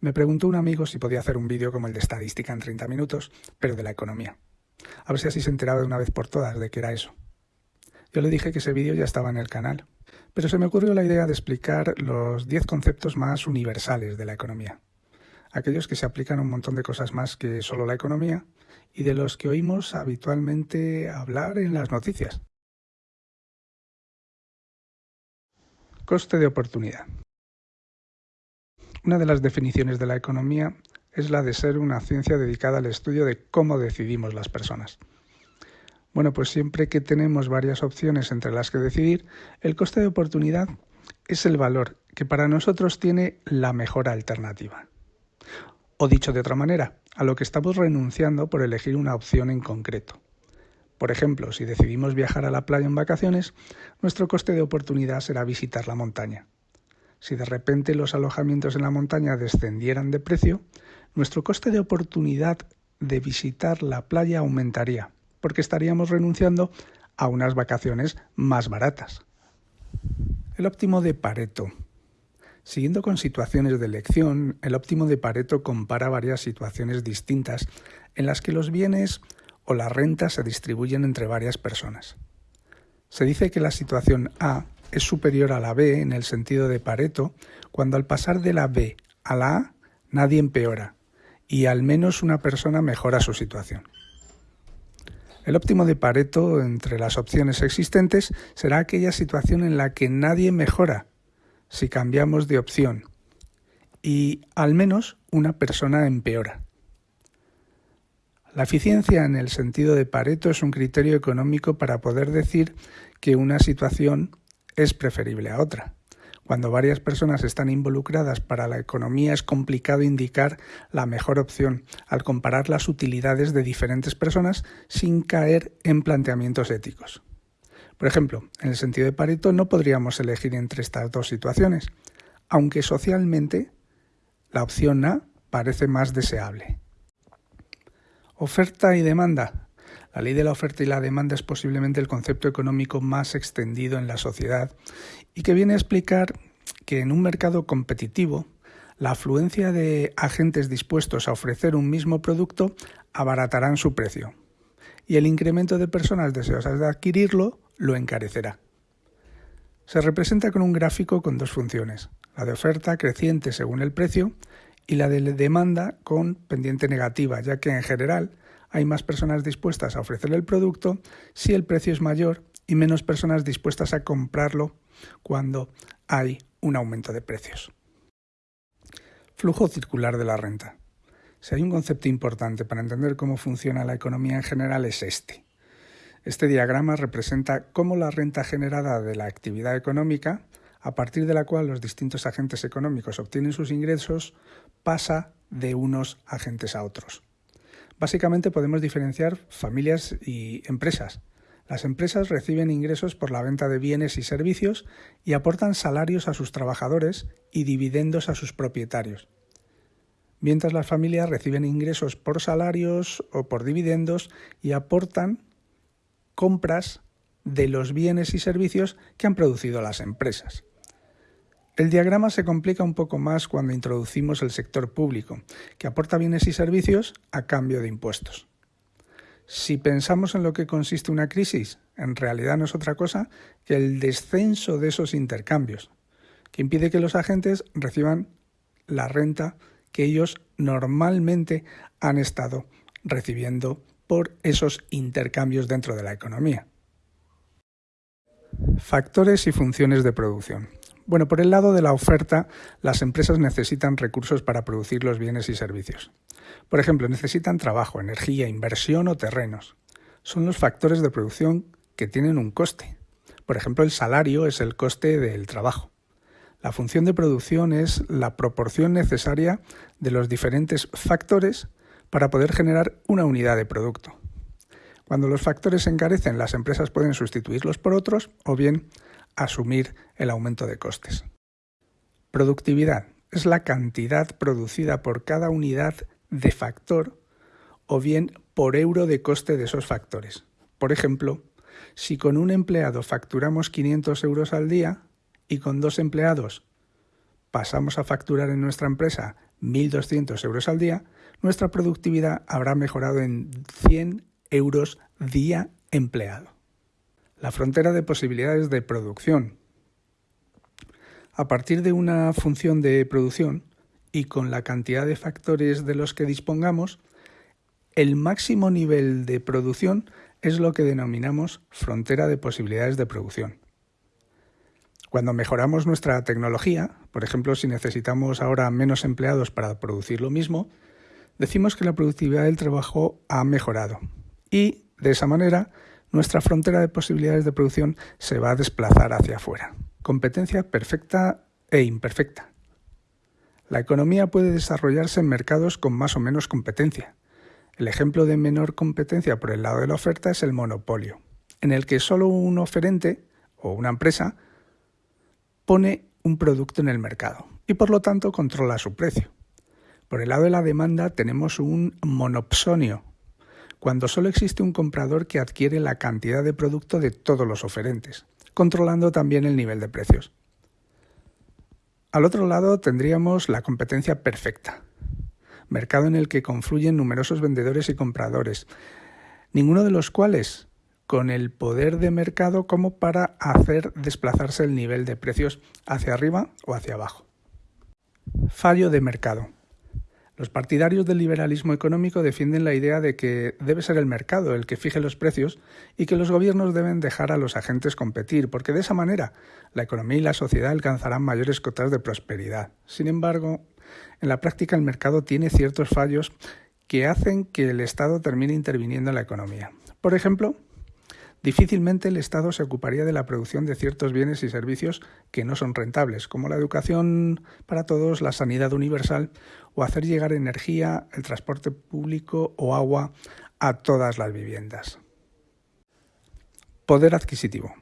Me preguntó un amigo si podía hacer un vídeo como el de estadística en 30 minutos, pero de la economía. A ver si así se enteraba de una vez por todas de qué era eso. Yo le dije que ese vídeo ya estaba en el canal, pero se me ocurrió la idea de explicar los 10 conceptos más universales de la economía, aquellos que se aplican a un montón de cosas más que solo la economía y de los que oímos habitualmente hablar en las noticias. Coste de oportunidad. Una de las definiciones de la economía es la de ser una ciencia dedicada al estudio de cómo decidimos las personas. Bueno, pues siempre que tenemos varias opciones entre las que decidir, el coste de oportunidad es el valor que para nosotros tiene la mejor alternativa. O dicho de otra manera, a lo que estamos renunciando por elegir una opción en concreto. Por ejemplo, si decidimos viajar a la playa en vacaciones, nuestro coste de oportunidad será visitar la montaña. Si de repente los alojamientos en la montaña descendieran de precio, nuestro coste de oportunidad de visitar la playa aumentaría, porque estaríamos renunciando a unas vacaciones más baratas. El óptimo de Pareto. Siguiendo con situaciones de elección, el óptimo de Pareto compara varias situaciones distintas en las que los bienes o la renta se distribuyen entre varias personas. Se dice que la situación A es superior a la B en el sentido de Pareto, cuando al pasar de la B a la A nadie empeora y al menos una persona mejora su situación. El óptimo de Pareto entre las opciones existentes será aquella situación en la que nadie mejora si cambiamos de opción y al menos una persona empeora. La eficiencia en el sentido de Pareto es un criterio económico para poder decir que una situación es preferible a otra. Cuando varias personas están involucradas para la economía es complicado indicar la mejor opción al comparar las utilidades de diferentes personas sin caer en planteamientos éticos. Por ejemplo, en el sentido de Pareto no podríamos elegir entre estas dos situaciones, aunque socialmente la opción A parece más deseable. Oferta y demanda. La ley de la oferta y la demanda es posiblemente el concepto económico más extendido en la sociedad y que viene a explicar que en un mercado competitivo la afluencia de agentes dispuestos a ofrecer un mismo producto abaratarán su precio y el incremento de personas deseosas de adquirirlo lo encarecerá. Se representa con un gráfico con dos funciones, la de oferta creciente según el precio y la de demanda con pendiente negativa, ya que en general hay más personas dispuestas a ofrecer el producto si el precio es mayor y menos personas dispuestas a comprarlo cuando hay un aumento de precios. Flujo circular de la renta. Si hay un concepto importante para entender cómo funciona la economía en general es este. Este diagrama representa cómo la renta generada de la actividad económica, a partir de la cual los distintos agentes económicos obtienen sus ingresos, pasa de unos agentes a otros. Básicamente podemos diferenciar familias y empresas. Las empresas reciben ingresos por la venta de bienes y servicios y aportan salarios a sus trabajadores y dividendos a sus propietarios. Mientras las familias reciben ingresos por salarios o por dividendos y aportan compras de los bienes y servicios que han producido las empresas. El diagrama se complica un poco más cuando introducimos el sector público, que aporta bienes y servicios a cambio de impuestos. Si pensamos en lo que consiste una crisis, en realidad no es otra cosa que el descenso de esos intercambios, que impide que los agentes reciban la renta que ellos normalmente han estado recibiendo por esos intercambios dentro de la economía. Factores y funciones de producción. Bueno, por el lado de la oferta, las empresas necesitan recursos para producir los bienes y servicios. Por ejemplo, necesitan trabajo, energía, inversión o terrenos. Son los factores de producción que tienen un coste. Por ejemplo, el salario es el coste del trabajo. La función de producción es la proporción necesaria de los diferentes factores para poder generar una unidad de producto. Cuando los factores se encarecen, las empresas pueden sustituirlos por otros o bien asumir el aumento de costes. Productividad es la cantidad producida por cada unidad de factor o bien por euro de coste de esos factores. Por ejemplo, si con un empleado facturamos 500 euros al día y con dos empleados pasamos a facturar en nuestra empresa 1.200 euros al día, nuestra productividad habrá mejorado en 100 euros día empleado. La frontera de posibilidades de producción. A partir de una función de producción y con la cantidad de factores de los que dispongamos, el máximo nivel de producción es lo que denominamos frontera de posibilidades de producción. Cuando mejoramos nuestra tecnología, por ejemplo, si necesitamos ahora menos empleados para producir lo mismo, decimos que la productividad del trabajo ha mejorado y, de esa manera, nuestra frontera de posibilidades de producción se va a desplazar hacia afuera. Competencia perfecta e imperfecta. La economía puede desarrollarse en mercados con más o menos competencia. El ejemplo de menor competencia por el lado de la oferta es el monopolio, en el que solo un oferente o una empresa pone un producto en el mercado y por lo tanto controla su precio. Por el lado de la demanda tenemos un monopsonio, cuando solo existe un comprador que adquiere la cantidad de producto de todos los oferentes, controlando también el nivel de precios. Al otro lado tendríamos la competencia perfecta, mercado en el que confluyen numerosos vendedores y compradores, ninguno de los cuales con el poder de mercado como para hacer desplazarse el nivel de precios hacia arriba o hacia abajo. Fallo de mercado. Los partidarios del liberalismo económico defienden la idea de que debe ser el mercado el que fije los precios y que los gobiernos deben dejar a los agentes competir, porque de esa manera la economía y la sociedad alcanzarán mayores cotas de prosperidad. Sin embargo, en la práctica el mercado tiene ciertos fallos que hacen que el Estado termine interviniendo en la economía. Por ejemplo, difícilmente el Estado se ocuparía de la producción de ciertos bienes y servicios que no son rentables, como la educación para todos, la sanidad universal o hacer llegar energía, el transporte público o agua a todas las viviendas. Poder adquisitivo.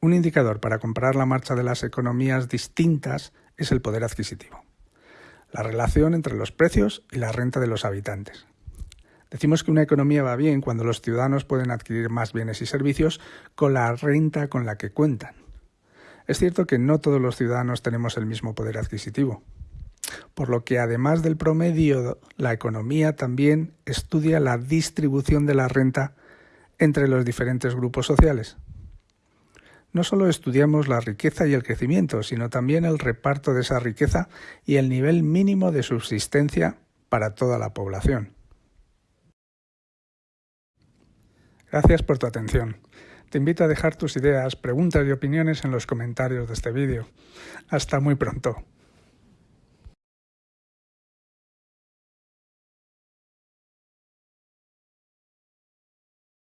Un indicador para comparar la marcha de las economías distintas es el poder adquisitivo, la relación entre los precios y la renta de los habitantes. Decimos que una economía va bien cuando los ciudadanos pueden adquirir más bienes y servicios con la renta con la que cuentan. Es cierto que no todos los ciudadanos tenemos el mismo poder adquisitivo, por lo que además del promedio, la economía también estudia la distribución de la renta entre los diferentes grupos sociales. No solo estudiamos la riqueza y el crecimiento, sino también el reparto de esa riqueza y el nivel mínimo de subsistencia para toda la población. Gracias por tu atención. Te invito a dejar tus ideas, preguntas y opiniones en los comentarios de este vídeo. Hasta muy pronto.